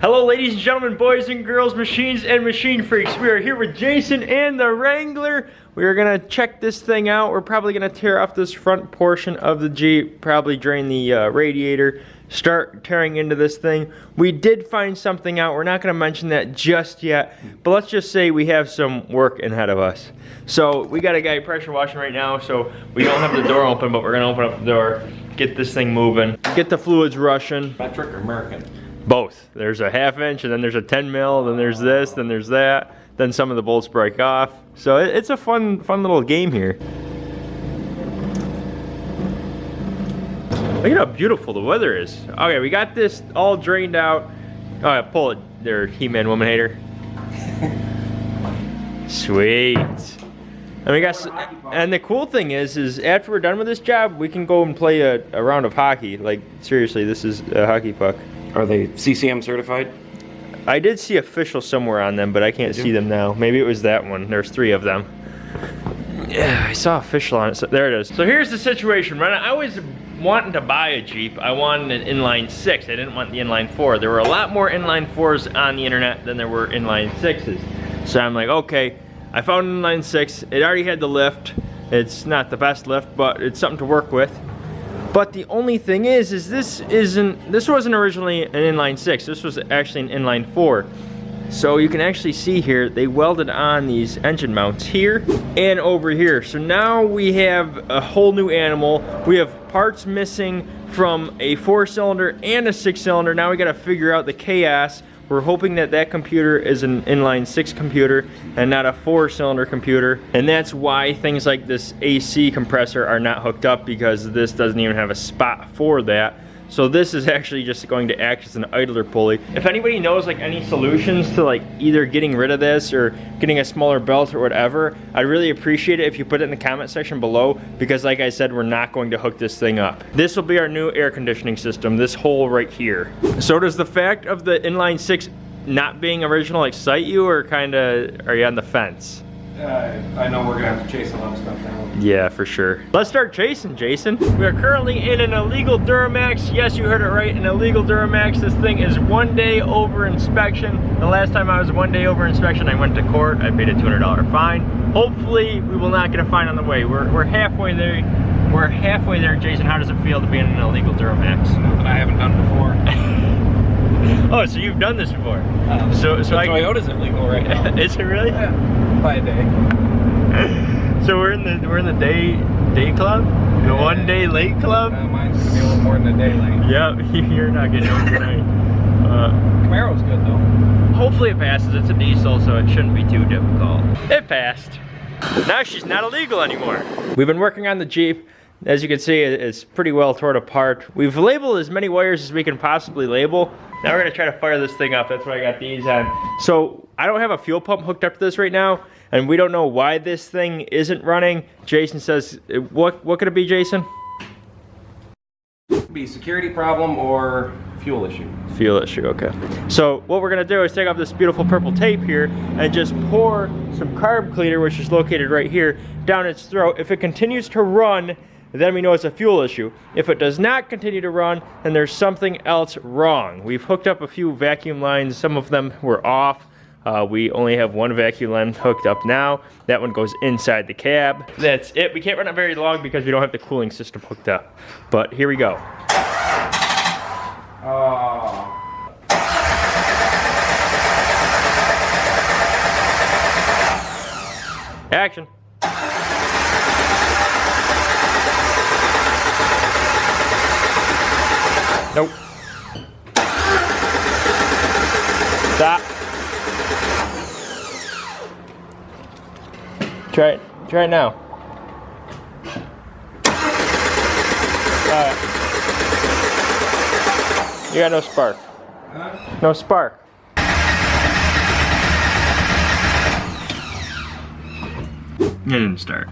Hello ladies and gentlemen, boys and girls, machines and machine freaks. We are here with Jason and the Wrangler. We are gonna check this thing out. We're probably gonna tear off this front portion of the Jeep, probably drain the uh, radiator, start tearing into this thing. We did find something out. We're not gonna mention that just yet, but let's just say we have some work ahead of us. So we got a guy pressure washing right now, so we don't have the door open, but we're gonna open up the door, get this thing moving, get the fluids rushing. Metric or American? Both. There's a half inch, and then there's a 10 mil, then there's this, then there's that. Then some of the bolts break off. So it, it's a fun, fun little game here. Look at how beautiful the weather is. Okay, we got this all drained out. Oh, yeah, pull it there, He-Man Woman Hater. Sweet. And we got, and the cool thing is, is after we're done with this job, we can go and play a, a round of hockey. Like seriously, this is a hockey puck. Are they CCM certified? I did see official somewhere on them, but I can't see them now. Maybe it was that one. There's three of them. Yeah, I saw official on it. So there it is. So here's the situation, right? I was wanting to buy a Jeep. I wanted an inline six. I didn't want the inline four. There were a lot more inline fours on the internet than there were inline sixes. So I'm like, okay, I found an inline six. It already had the lift. It's not the best lift, but it's something to work with. But the only thing is, is this isn't, this wasn't originally an inline six. This was actually an inline four. So you can actually see here, they welded on these engine mounts here and over here. So now we have a whole new animal. We have parts missing from a four cylinder and a six cylinder. Now we gotta figure out the chaos. We're hoping that that computer is an inline six computer and not a four cylinder computer. And that's why things like this AC compressor are not hooked up because this doesn't even have a spot for that. So this is actually just going to act as an idler pulley. If anybody knows like any solutions to like either getting rid of this or getting a smaller belt or whatever, I'd really appreciate it if you put it in the comment section below because like I said, we're not going to hook this thing up. This will be our new air conditioning system, this hole right here. So does the fact of the inline six not being original excite you or kind of are you on the fence? Uh, I know we're gonna have to chase a lot of stuff down. Yeah, for sure. Let's start chasing, Jason. We are currently in an illegal Duramax. Yes, you heard it right, an illegal Duramax. This thing is one day over inspection. The last time I was one day over inspection, I went to court. I paid a $200 fine. Hopefully, we will not get a fine on the way. We're, we're halfway there. We're halfway there, Jason. How does it feel to be in an illegal Duramax? That I haven't done before. Oh, so you've done this before. Um, So- so the I- Toyota's illegal right now. is it really? yeah, by day. So we're in the we're in the day day club, the Yeah. one day late club. Uh, mine's gonna be a little more than a day late. Yep, you're not getting overnight. Uh, Camaro's good though. hopefully it passes. It's a diesel, so it shouldn't be too difficult. It passed. Now she's not illegal anymore. We've been working on the Jeep. As you can see, it's pretty well torn apart. We've labeled as many wires as we can possibly label. Now we're gonna try to fire this thing up. That's why I got these on. So I don't have a fuel pump hooked up to this right now, and we don't know why this thing isn't running. Jason says, uh, what, what could it be, Jason? Be security problem or fuel issue. Fuel issue, okay. So what we're gonna do is take off this beautiful purple tape here and just pour some carb cleaner, which is located right here, down its throat. If it continues to run, then we know it's a fuel issue. If it does not continue to run, then there's something else wrong. We've hooked up a few vacuum lines. Some of them were off. Uh, we only have one vacuum line hooked up now. That one goes inside the cab. That's it. We can't run it very long because we don't have the cooling system hooked up. But here we go. Oh. Action. Nope. Stop. Try it. Try it now. You got no spark. No spark. It didn't start.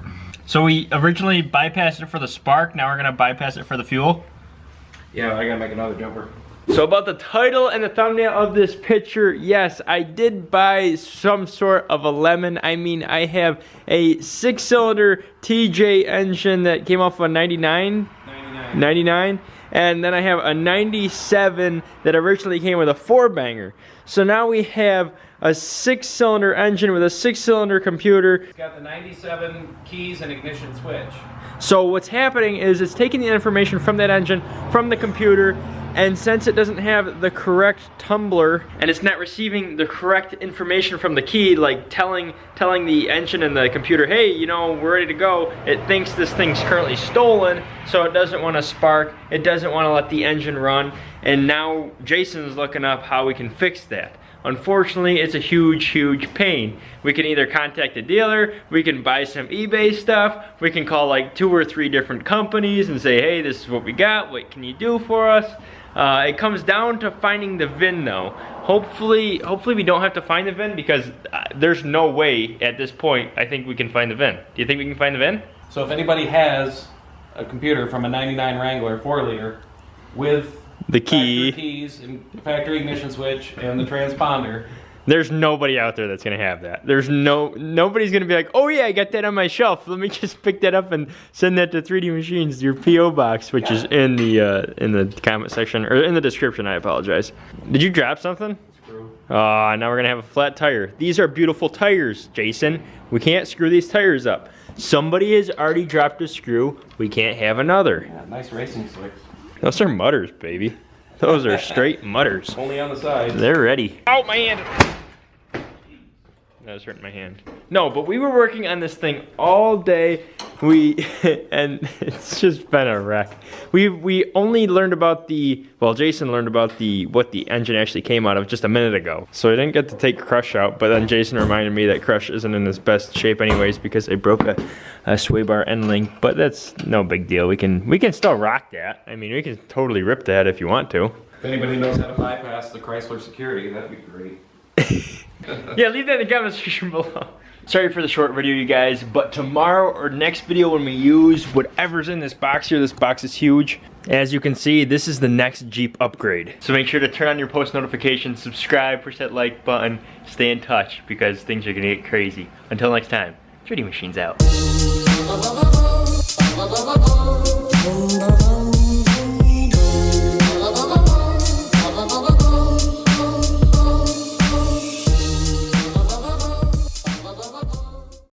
So we originally bypassed it for the spark, now we're gonna bypass it for the fuel? Yeah, I gotta make another jumper. So about the title and the thumbnail of this picture, yes, I did buy some sort of a lemon. I mean, I have a six-cylinder TJ engine that came off a 99, 99. 99, and then I have a 97 that originally came with a four banger. So now we have a six cylinder engine with a six cylinder computer. It's got the 97 keys and ignition switch. So what's happening is it's taking the information from that engine, from the computer, and since it doesn't have the correct tumbler and it's not receiving the correct information from the key, like telling telling the engine and the computer, hey, you know, we're ready to go, it thinks this thing's currently stolen, so it doesn't want to spark, it doesn't want to let the engine run, and now Jason's looking up how we can fix that. Unfortunately, it's a huge, huge pain. We can either contact a dealer, we can buy some eBay stuff, we can call like two or three different companies and say, hey, this is what we got, what can you do for us? Uh, it comes down to finding the VIN though. Hopefully, hopefully we don't have to find the VIN because uh, there's no way at this point I think we can find the VIN. Do you think we can find the VIN? So if anybody has a computer from a 99 Wrangler 4 liter with The key. factory keys factory ignition switch and the transponder, There's nobody out there that's gonna have that. There's no nobody's gonna be like, oh yeah, I got that on my shelf. Let me just pick that up and send that to 3D Machines, your PO box, which is in the uh, in the comment section or in the description. I apologize. Did you drop something? screw. Ah, now we're gonna have a flat tire. These are beautiful tires, Jason. We can't screw these tires up. Somebody has already dropped a screw. We can't have another. Yeah, nice racing slicks. Those are mudders, baby. Those are straight mudders. Only on the side. They're ready. Oh, Out my That was hurting my hand. No, but we were working on this thing all day. We and it's just been a wreck. We we only learned about the well, Jason learned about the what the engine actually came out of just a minute ago. So I didn't get to take Crush out, but then Jason reminded me that Crush isn't in his best shape anyways because I broke a, a sway bar end link. But that's no big deal. We can we can still rock that. I mean, we can totally rip that if you want to. If anybody knows how to bypass the Chrysler security, that'd be great. yeah, leave that in the comment section below. Sorry for the short video, you guys, but tomorrow or next video when we use whatever's in this box here, this box is huge. As you can see, this is the next Jeep upgrade. So make sure to turn on your post notifications, subscribe, push that like button, stay in touch because things are gonna get crazy. Until next time, 3D Machines out.